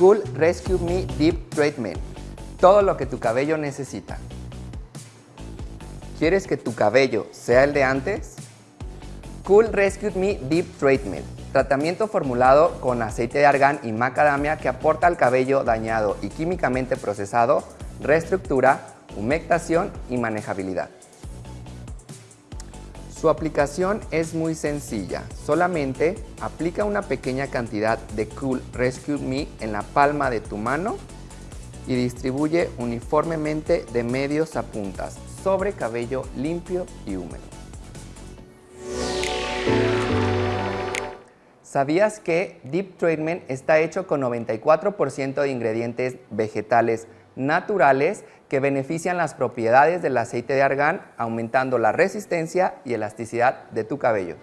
Cool Rescue Me Deep Treatment. Todo lo que tu cabello necesita. ¿Quieres que tu cabello sea el de antes? Cool Rescue Me Deep Treatment. Tratamiento formulado con aceite de argán y macadamia que aporta al cabello dañado y químicamente procesado reestructura, humectación y manejabilidad. Su aplicación es muy sencilla, solamente aplica una pequeña cantidad de Cool Rescue Me en la palma de tu mano y distribuye uniformemente de medios a puntas sobre cabello limpio y húmedo. ¿Sabías que Deep Treatment está hecho con 94% de ingredientes vegetales naturales que benefician las propiedades del aceite de argán, aumentando la resistencia y elasticidad de tu cabello.